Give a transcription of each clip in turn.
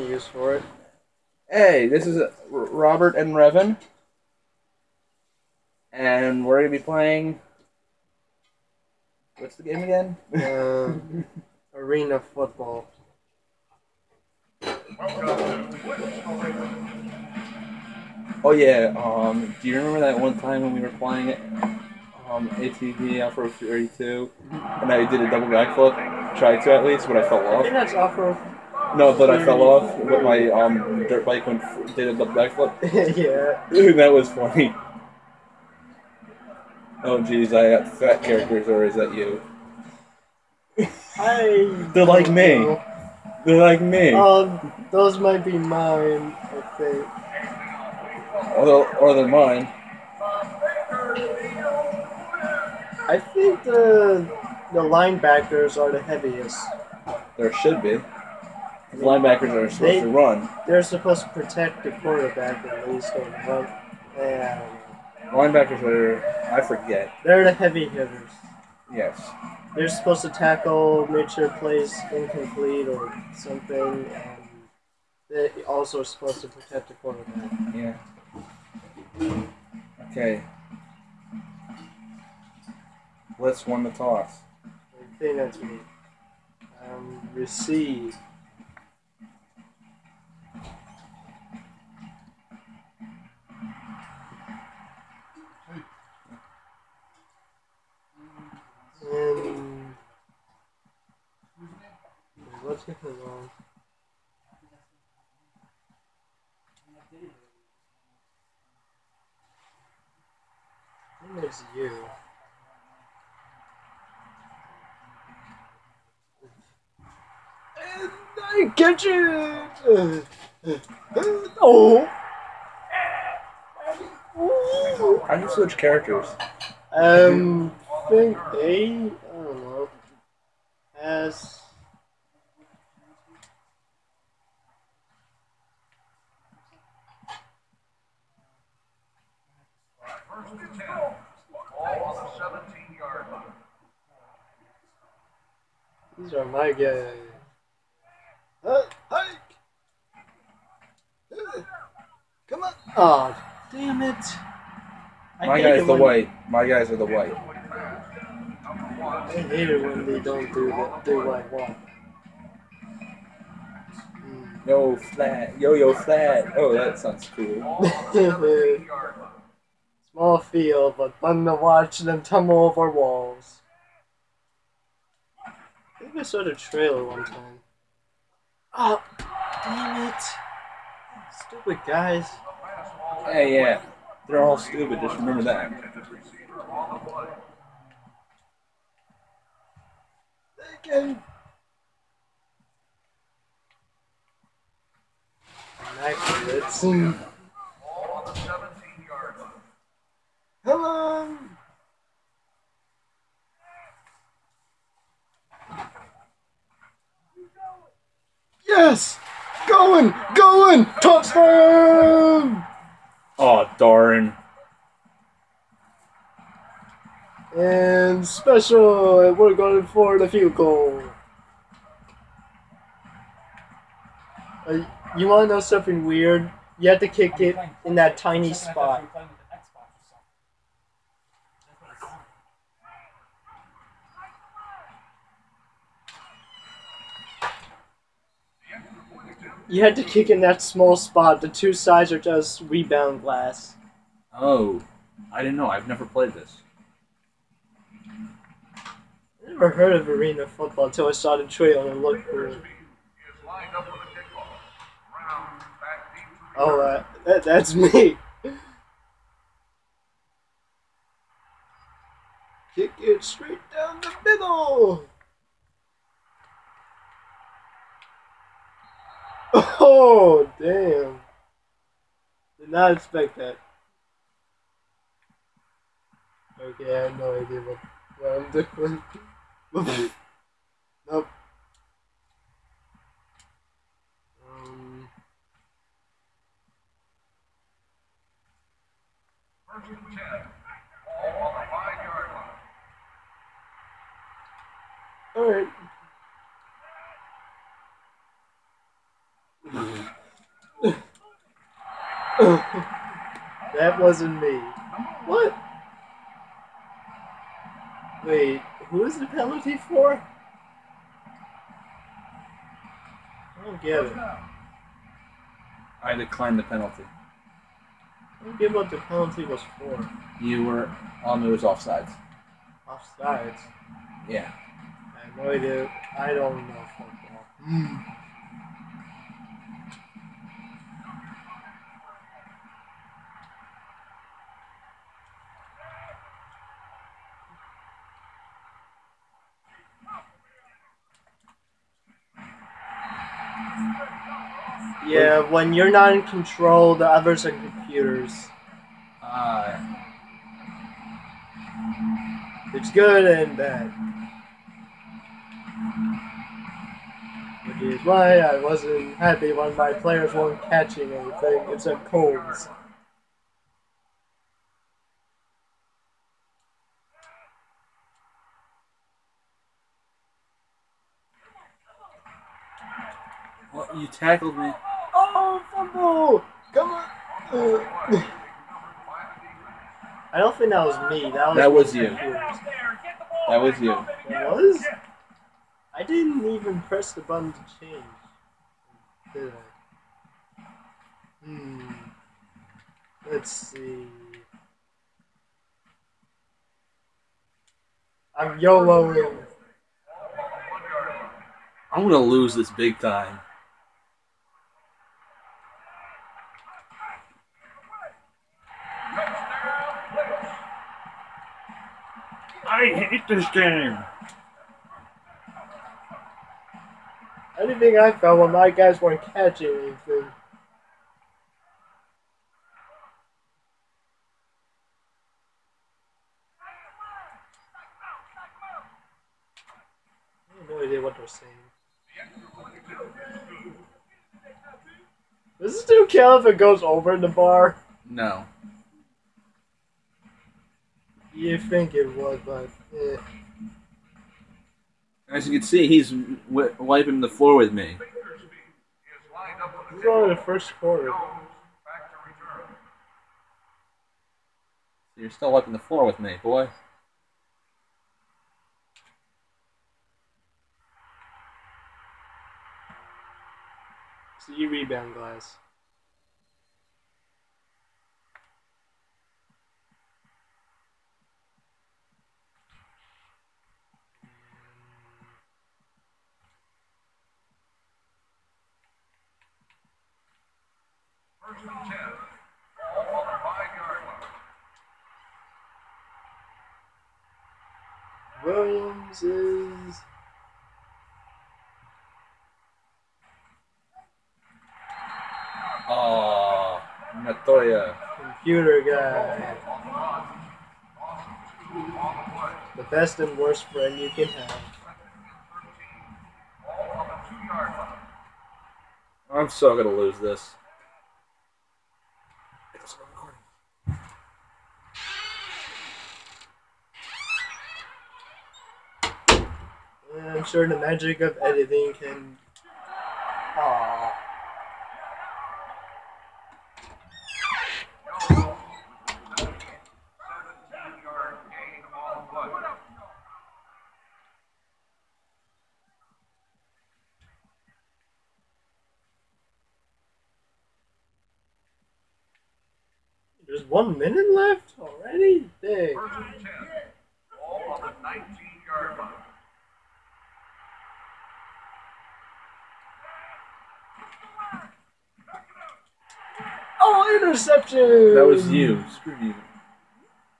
use for it. Hey, this is Robert and Revan, and we're gonna be playing. What's the game again? Um, arena football. Oh yeah. Um, do you remember that one time when we were playing it? Um, ATV Afro 32, and I did a double backflip. Tried to at least, but I fell I think off. that's off-road. No, but I fell off. But my um dirt bike went did a backflip. yeah. Dude, that was funny. Oh jeez, I got fat characters, or is that you? I. They're like me. know. They're like me. Um, those might be mine. I think. Or they're, or they're mine. I think the the linebackers are the heaviest. There should be. Linebackers are supposed They- to run. They're supposed to protect the quarterback at least or run. Yeah. Linebackers are. I forget. They're the heavy hitters. Yes. They're supposed to tackle, make sure plays incomplete or something, and they also are supposed to protect the quarterback. Yeah. Okay. Let's won the toss. I think that's me. Um, receive. And going on? I think you. And I catch it! Oh! How do you switch characters? Um, think A? I don't know. As. These are my guys. Uh, hike! Uh, Come on! Oh, damn it! I My guys it the when- white. My guys are the white. I hate it when they don't do that, do what I want. Yo flat. Yo yo flat. Oh, that sounds cool. Small field, but fun to watch them tumble over walls. I think I saw the trailer one time. Oh, damn it! Stupid guys. Hey, yeah. They're all stupid. Just remember that. They can. Immaculate. Come on! Yes! Going! Going! Touchdown! Oh darn. And special, and we're going for the field goal. Uh, you want to know something weird? You have to kick it in that tiny spot. You had to kick in that small spot. The two sides are just rebound glass. Oh, I didn't know. I've never played this. I never heard of arena football until I saw the trailer and looked cool. Oh, uh, that, that's me. Kick it straight down the middle. Oh, damn. Did not expect that. Okay, I have no idea what, what I'm doing. nope. Um, Alright. that wasn't me. What? Wait, who is the penalty for? I don't get it. I declined the penalty. I don't get what the penalty was for. You were um, on those offsides. Offsides. Yeah. I have no idea. I don't know football. Hmm. Yeah, when you're not in control, the others are computers. Uh, It's good and bad. Which is why I wasn't happy when my players weren't catching anything except cones. well, you tackled me. Come on! Uh, I don't think that was me. That was That was you. computers. That was you. It was? I didn't even press the button to change. Did I? Hmm. Let's see. I'm YOLOing. I'm gonna lose this big time. I hate this game. Anything I found when my guys weren't catching anything. I have no idea what they're saying. Does it still count if it goes over in the bar? No. You think it would, but eh. As you can see, he's w- wiping the floor with me. This is only the first quarter. You're still wiping the floor with me, boy. So you rebound glass. Oh, Natoya. computer guy. The best and worst friend you can have. I'm so gonna lose this. And I'm sure the magic of editing can. Aww. There's one minute left already? Dang. Oh, interception! That was you. Screw you.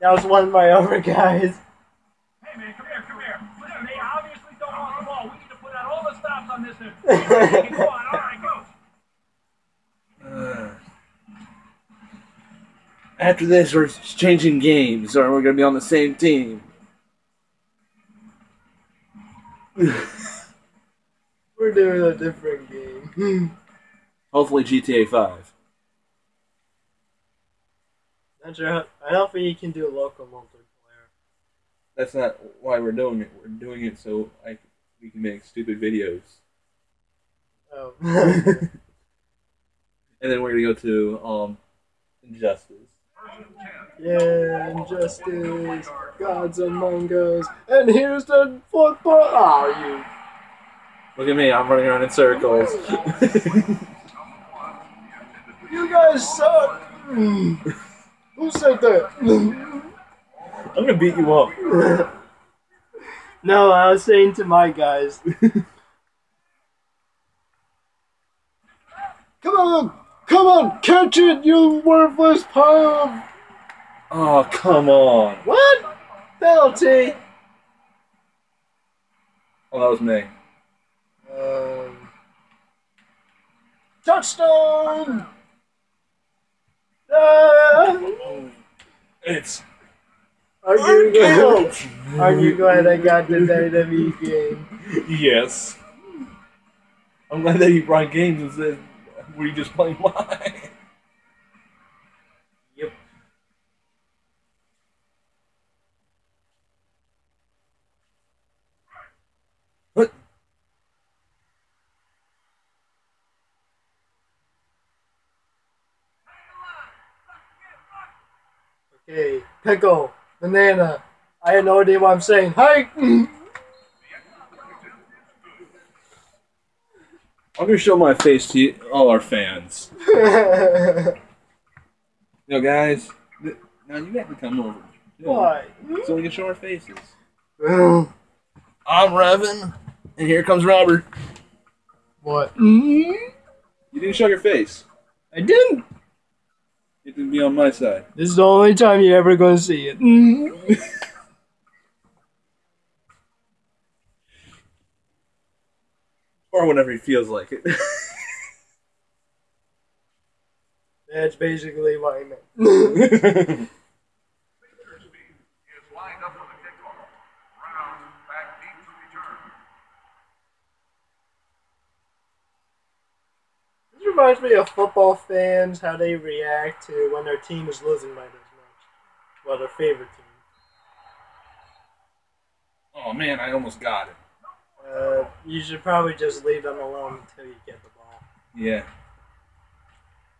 That was one of my other guys. Hey man, come here, come here. Listen, they obviously don't want the ball. We need to put out all the stops on this. and- Go on, all right, coach. Uh, after this, we're changing games, or we're gonna be on the same team. We're doing a different game. Hopefully, GTA 5. Not sure I don't think you can do local multiplayer. That's not why we're doing it. We're doing it so I, we can make stupid videos. Oh. And then we're gonna go to um, Injustice. Yeah, injustice. Gods among us. And here's the football. Oh, you. Look at me, I'm running around in circles. You guys suck. Who said that? I'm gonna beat you up. no, I was saying to my guys. Come on! Come on! Catch it, you worthless pile. Oh, come on. What? Penalty! Oh, that was me. Um, touchdown! Ah! It's Are you glad? Are you glad I got the WWE game? yes. I'm glad that you brought games instead. Were you just playing mine? Okay, pickle, banana. I have no idea what I'm saying. Hi. I'm gonna show my face to you, all our fans. Know, guys. Now you have to come over. You know, Why? So we can show our faces. I'm Revan, and here comes Robert. what? You didn't show your face. I didn't. Can be on my side. This is the only time you're ever gonna see it. Or whenever he feels like it. That's basically what I meant. is lined up for the kickoff. Brown back deep to return. This reminds me of football fans, how they react to when their team is losing by this much. Well, their favorite team. oh man, I almost got it. Uh, you should probably just leave them alone until you get the ball. Yeah.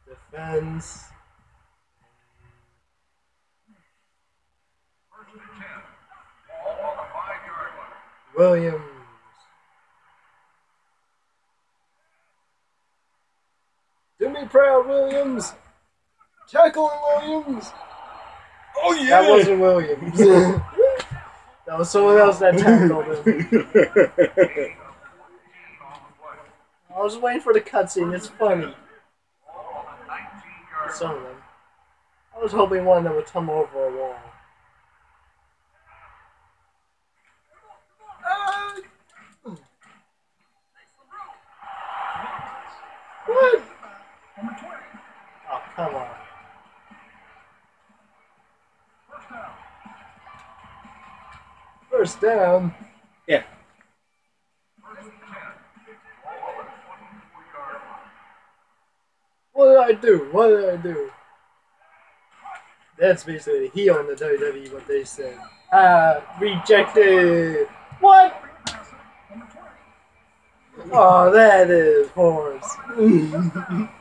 Defense. First and ten. Ball on the five-yard line. Williams. Proud, Williams. Tackle Williams. Oh yeah. That wasn't Williams. that was someone else that tackled him. I was waiting for the cutscene. It's funny. Ball on the 19-yard Some of them. I was hoping one of them would come over a wall. Ah! What? Oh, come on. First down. yeah. What did I do? What did I do? That's basically the heel in the WWE, what they said. Ah, rejected. What? Oh, that is horse.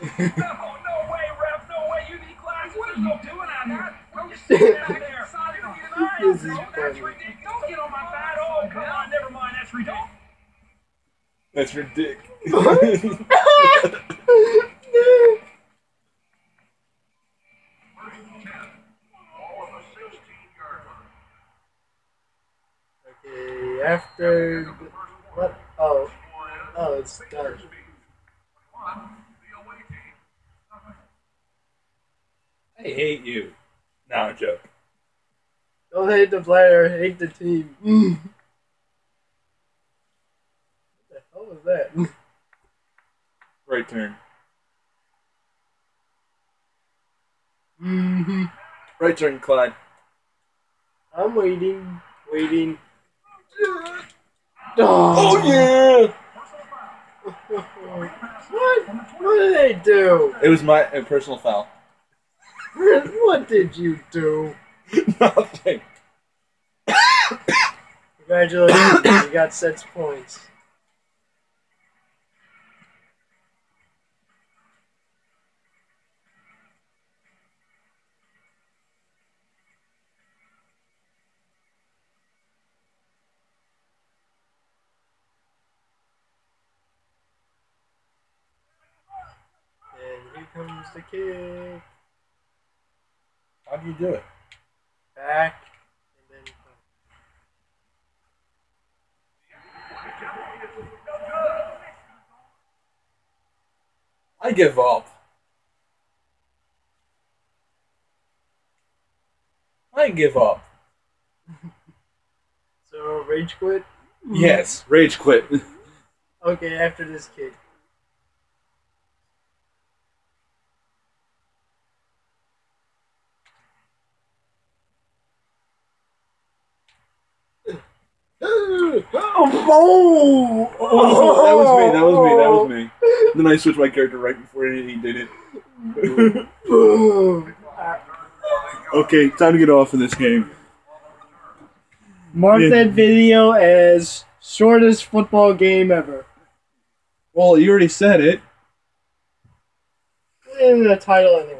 No, no way, ref, no way. You need class. What are you doing out here? What are you sitting out there? This is That's funny. ridiculous. Don't get on my bad. Oh, come on. Never mind. That's ridiculous. That's your dick. Ball on the 16-yard line. okay, after what? Oh, oh, it's done. I hate you. No, I'm joking. Don't hate the player, hate the team. Mm. What the hell was that? Right turn. Mm-hmm. Right turn, Clyde. I'm waiting, waiting. Oh Oh, yeah. What? What did they do? It was my personal foul. what did you do? Nothing. Congratulations, you got six points. And here comes the kick. How do you do it? Back. And then I give up. I give up. So, rage quit? Yes, rage quit. Okay, after this kick. Oh, Oh, that was me. That was me. That was me. Then I switched my character right before he did it. Okay, time to get off of this game. Mark Yeah. that video as shortest football game ever. Well, you already said it. In the title anyway.